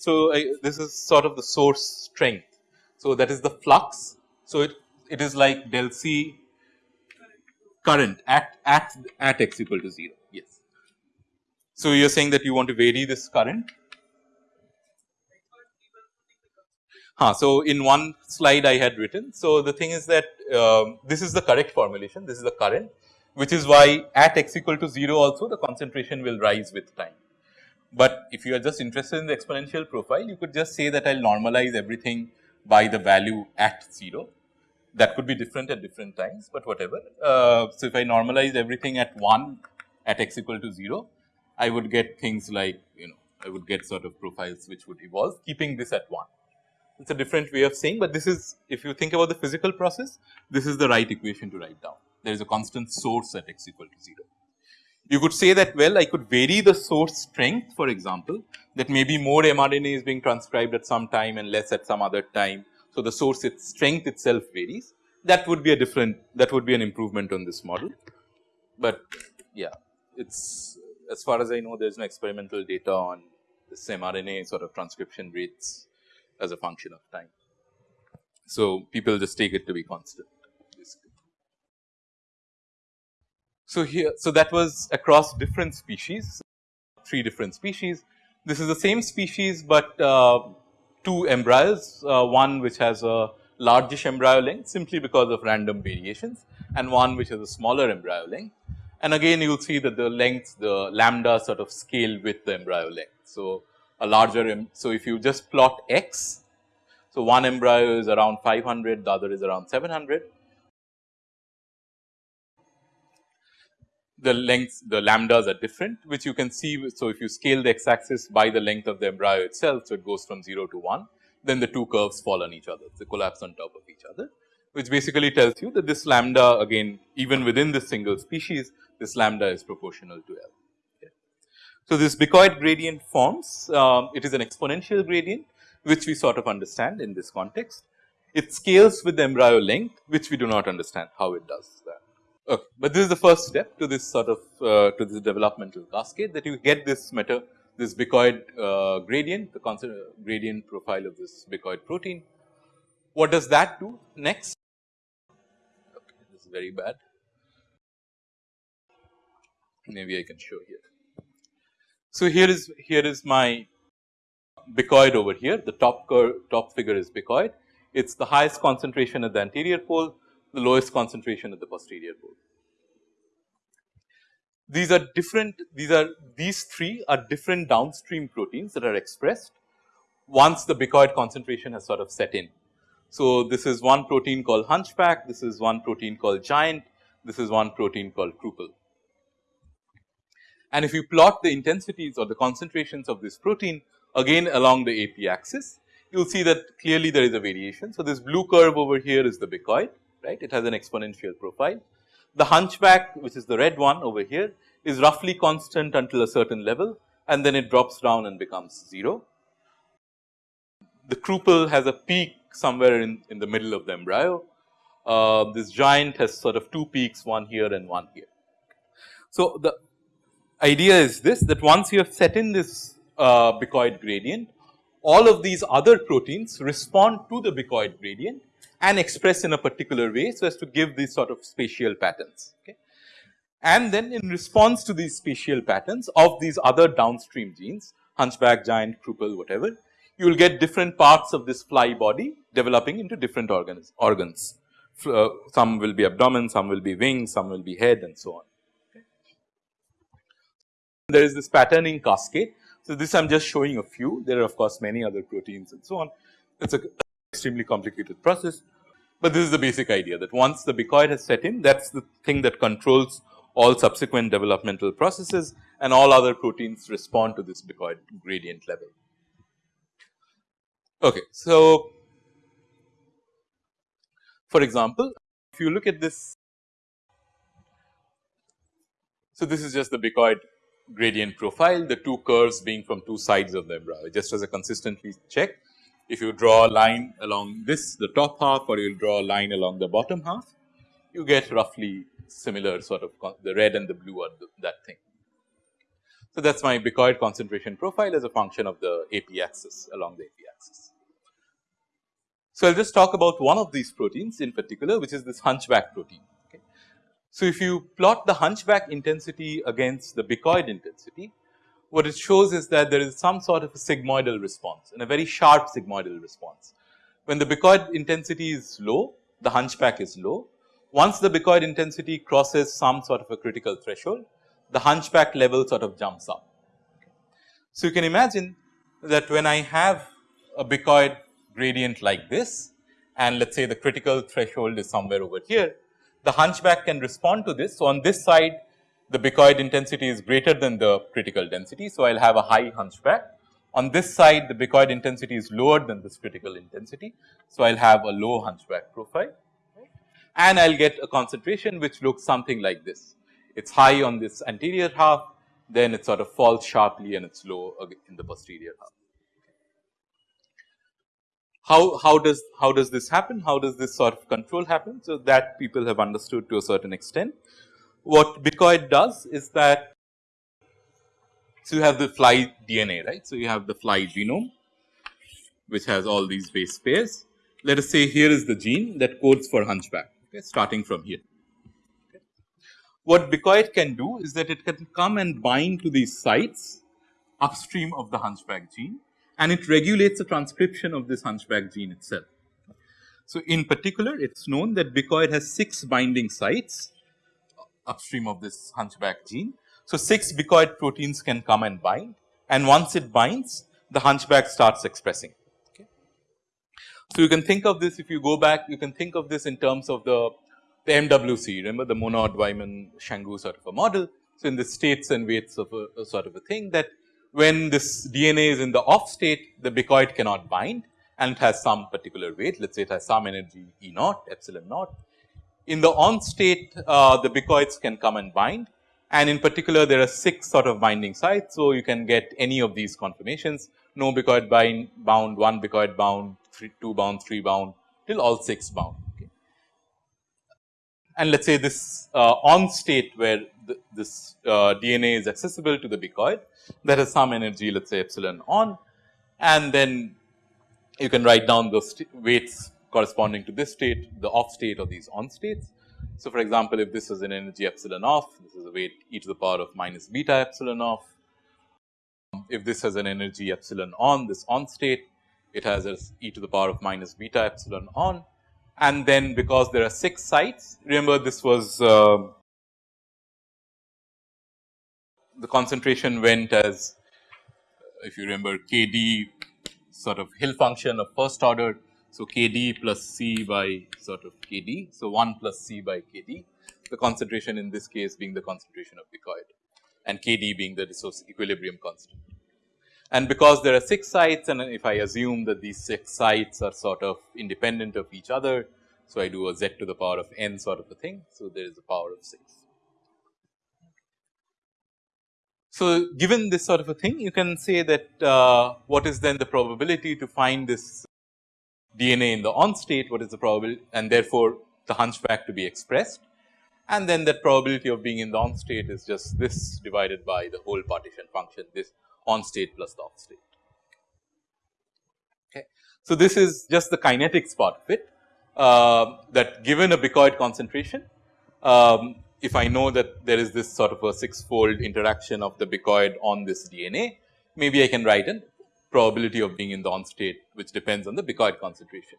So, this is sort of the source strength. So, that is the flux. So, it, it is like del C current at, at, at x equal to 0 yes. So, you are saying that you want to vary this current. Huh, so, in one slide I had written. So, the thing is that uh, this is the correct formulation this is the current which is why at x equal to 0 also the concentration will rise with time. But if you are just interested in the exponential profile, you could just say that I will normalize everything by the value at 0. That could be different at different times, but whatever. Uh, so, if I normalize everything at 1 at x equal to 0, I would get things like you know I would get sort of profiles which would evolve keeping this at 1. It is a different way of saying, but this is if you think about the physical process, this is the right equation to write down. There is a constant source at x equal to 0. You could say that well I could vary the source strength for example that maybe more mRNA is being transcribed at some time and less at some other time. So, the source its strength itself varies that would be a different that would be an improvement on this model. But yeah it is as far as I know there is no experimental data on this mRNA sort of transcription rates as a function of time. So, people just take it to be constant. So, here so that was across different species, three different species. This is the same species, but uh, two embryos, uh, one which has a largish embryo length simply because of random variations and one which has a smaller embryo length. And again you will see that the length the lambda sort of scale with the embryo length. So, a larger so if you just plot x, so one embryo is around 500 the other is around 700 the lengths the lambdas are different which you can see. So, if you scale the x axis by the length of the embryo itself. So, it goes from 0 to 1 then the two curves fall on each other they collapse on top of each other which basically tells you that this lambda again even within this single species this lambda is proportional to L. So, this Bicoid gradient forms um, it is an exponential gradient which we sort of understand in this context. It scales with the embryo length which we do not understand how it does that. Okay. But this is the first step to this sort of uh, to this developmental cascade that you get this meta this bicoid uh, gradient the constant gradient profile of this bicoid protein. What does that do next? Okay, this is very bad. Maybe I can show here. So, here is here is my bicoid over here the top curve top figure is bicoid it is the highest concentration at the anterior pole the lowest concentration at the posterior pole. These are different, these are these three are different downstream proteins that are expressed once the bicoid concentration has sort of set in. So, this is one protein called hunchback, this is one protein called giant, this is one protein called Kruppel. And if you plot the intensities or the concentrations of this protein again along the AP axis, you will see that clearly there is a variation. So, this blue curve over here is the bicoid right it has an exponential profile. The hunchback which is the red one over here is roughly constant until a certain level and then it drops down and becomes 0. The Kruppel has a peak somewhere in, in the middle of the embryo. Uh, this giant has sort of two peaks one here and one here. So, the idea is this that once you have set in this uh, bicoid gradient all of these other proteins respond to the bicoid gradient and express in a particular way so as to give these sort of spatial patterns. Okay. And then in response to these spatial patterns of these other downstream genes hunchback, giant, Kruppel whatever, you will get different parts of this fly body developing into different organs. organs. Uh, some will be abdomen, some will be wings, some will be head and so on. There is this patterning cascade. So, this I am just showing a few, there are of course many other proteins and so on. It is a extremely complicated process, but this is the basic idea that once the bicoid has set in that is the thing that controls all subsequent developmental processes and all other proteins respond to this bicoid gradient level. Okay, so for example, if you look at this, so this is just the bicoid gradient profile, the two curves being from two sides of the umbrella. Just as a consistently check, if you draw a line along this the top half or you draw a line along the bottom half, you get roughly similar sort of the red and the blue are the, that thing. So, that is my Bicoid concentration profile as a function of the AP axis along the AP axis. So, I will just talk about one of these proteins in particular which is this hunchback protein. So, if you plot the hunchback intensity against the Bicoid intensity, what it shows is that there is some sort of a sigmoidal response and a very sharp sigmoidal response. When the Bicoid intensity is low, the hunchback is low. Once the Bicoid intensity crosses some sort of a critical threshold, the hunchback level sort of jumps up. So, you can imagine that when I have a Bicoid gradient like this and let us say the critical threshold is somewhere over here, the hunchback can respond to this. So, on this side the Bicoid intensity is greater than the critical density. So, I will have a high hunchback. On this side the Bicoid intensity is lower than this critical intensity. So, I will have a low hunchback profile and I will get a concentration which looks something like this. It is high on this anterior half, then it sort of falls sharply and it is low in the posterior half. How, how does how does this happen? How does this sort of control happen? So, that people have understood to a certain extent what Bicoid does is that so you have the fly DNA right. So, you have the fly genome which has all these base pairs. Let us say here is the gene that codes for hunchback okay, starting from here. Okay. What Bicoid can do is that it can come and bind to these sites upstream of the hunchback gene and it regulates the transcription of this hunchback gene itself. So, in particular it is known that Bicoid has 6 binding sites upstream of this hunchback gene. So, 6 bicoid proteins can come and bind and once it binds the hunchback starts expressing. Okay. So, you can think of this if you go back you can think of this in terms of the, the MWC remember the Monod Wyman Changeux sort of a model. So, in the states and weights of a, a sort of a thing that when this DNA is in the off state the bicoid cannot bind and it has some particular weight let us say it has some energy E naught epsilon naught in the on state uh, the bicoids can come and bind and in particular there are 6 sort of binding sites. So, you can get any of these conformations no bicoid bind bound 1 bicoid bound three, 2 bound 3 bound till all 6 bound. And let us say this uh, on state where this uh, DNA is accessible to the bicoid that has some energy let us say epsilon on and then you can write down those weights corresponding to this state, the off state or these on states. So, for example, if this is an energy epsilon off, this is a weight e to the power of minus beta epsilon off. If this has an energy epsilon on, this on state, it has as e to the power of minus beta epsilon on. And then because there are 6 sites, remember this was uh, the concentration went as if you remember k d sort of Hill function of first order so, K d plus C by sort of K d. So, 1 plus C by K d the concentration in this case being the concentration of the bicoid and K d being the resource equilibrium constant. And because there are 6 sites and if I assume that these 6 sites are sort of independent of each other. So, I do a z to the power of n sort of a thing. So, there is a power of 6. So, given this sort of a thing you can say that uh, what is then the probability to find this DNA in the on state what is the probability and therefore, the hunchback to be expressed and then that probability of being in the on state is just this divided by the whole partition function this on state plus the off state. Okay. So, this is just the kinetics part of it uh, that given a bicoid concentration um, if I know that there is this sort of a six fold interaction of the bicoid on this DNA maybe I can write an probability of being in the on state which depends on the bicoid concentration.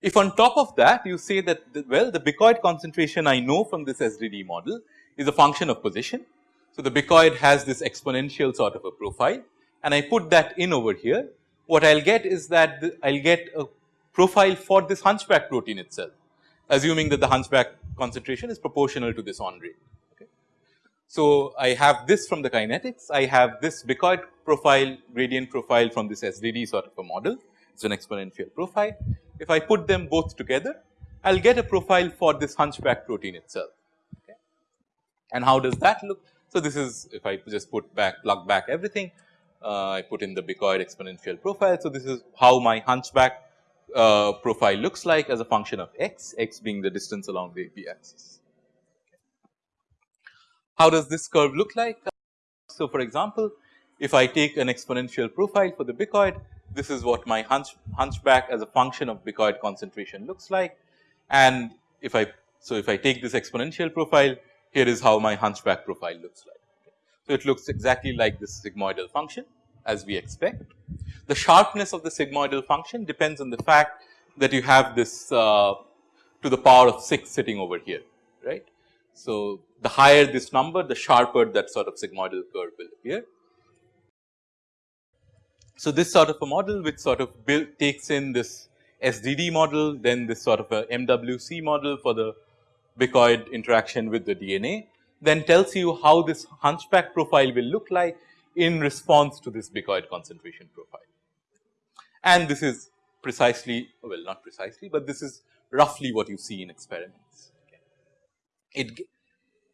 If on top of that you say that the, well the bicoid concentration I know from this SDD model is a function of position. So, the bicoid has this exponential sort of a profile and I put that in over here what I will get is that I will get a profile for this hunchback protein itself assuming that the hunchback concentration is proportional to this on. So, I have this from the kinetics, I have this bicoid profile gradient profile from this SDD sort of a model, it is an exponential profile. If I put them both together, I will get a profile for this hunchback protein itself. Okay. And how does that look? So, this is if I just put back plug back everything uh, I put in the Bicoid exponential profile. So, this is how my hunchback uh, profile looks like as a function of x, x being the distance along the AP axis. How does this curve look like? So, for example, if I take an exponential profile for the Bicoid, this is what my hunch, hunchback as a function of Bicoid concentration looks like. And if I, so if I take this exponential profile, here is how my hunchback profile looks like. So, it looks exactly like this sigmoidal function as we expect. The sharpness of the sigmoidal function depends on the fact that you have this uh, to the power of 6 sitting over here, right. So, the higher this number, the sharper that sort of sigmoidal curve will appear. So, this sort of a model which sort of build, takes in this SDD model, then this sort of a MWC model for the Bicoid interaction with the DNA, then tells you how this hunchback profile will look like in response to this Bicoid concentration profile. And this is precisely, well not precisely, but this is roughly what you see in experiments. It,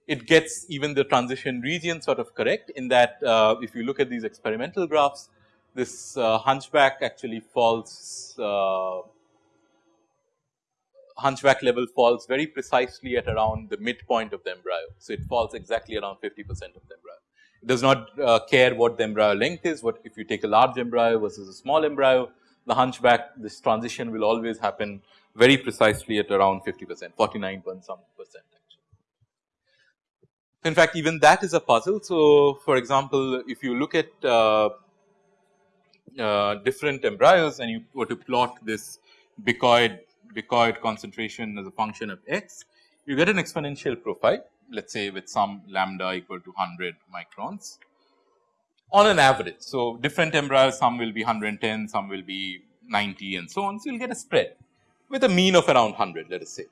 it gets even the transition region sort of correct in that uh, if you look at these experimental graphs, this uh, hunchback actually falls uh, hunchback level falls very precisely at around the midpoint of the embryo. So, it falls exactly around 50 percent of the embryo. It does not uh, care what the embryo length is, what if you take a large embryo versus a small embryo, the hunchback this transition will always happen very precisely at around 50 percent, 49 point some percent actually. In fact, even that is a puzzle. So, for example, if you look at uh, uh, different embryos and you were to plot this bicoid bicoid concentration as a function of x, you get an exponential profile let us say with some lambda equal to 100 microns on an average. So, different embryos some will be 110, some will be 90 and so on. So, you will get a spread with a mean of around 100 let us say.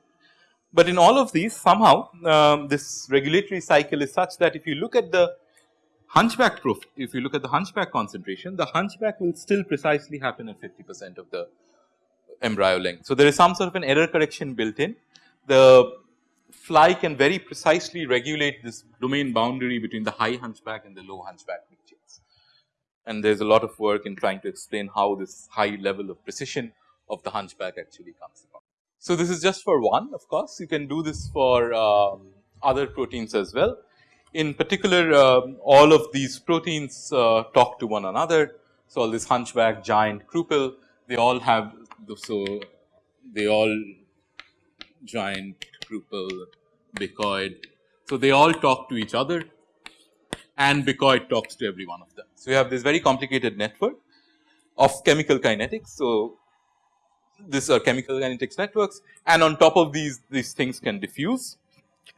But in all of these somehow um, this regulatory cycle is such that if you look at the hunchback proof, if you look at the hunchback concentration, the hunchback will still precisely happen at 50 percent of the embryo length. So, there is some sort of an error correction built in. The fly can very precisely regulate this domain boundary between the high hunchback and the low hunchback regions. And there is a lot of work in trying to explain how this high level of precision of the hunchback actually comes about. So, this is just for one of course, you can do this for um, other proteins as well. In particular, um, all of these proteins uh, talk to one another. So, all this hunchback, giant, Kruppel, they all have so they all giant, Kruppel, bicoid. So, they all talk to each other and bicoid talks to every one of them. So, you have this very complicated network of chemical kinetics. So, these are chemical kinetics networks and on top of these, these things can diffuse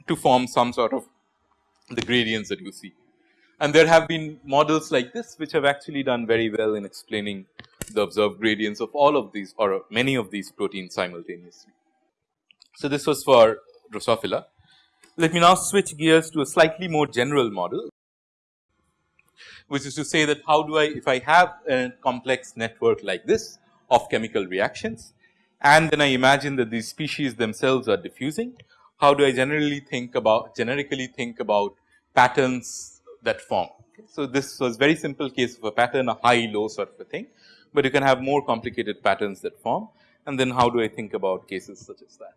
to form some sort of the gradients that you see. And there have been models like this which have actually done very well in explaining the observed gradients of all of these or many of these proteins simultaneously. So, this was for Drosophila. Let me now switch gears to a slightly more general model, which is to say that how do I if I have a complex network like this of chemical reactions and then I imagine that these species themselves are diffusing, how do I generally think about generically think about patterns that form. So, this was very simple case of a pattern a high low sort of a thing, but you can have more complicated patterns that form and then how do I think about cases such as that.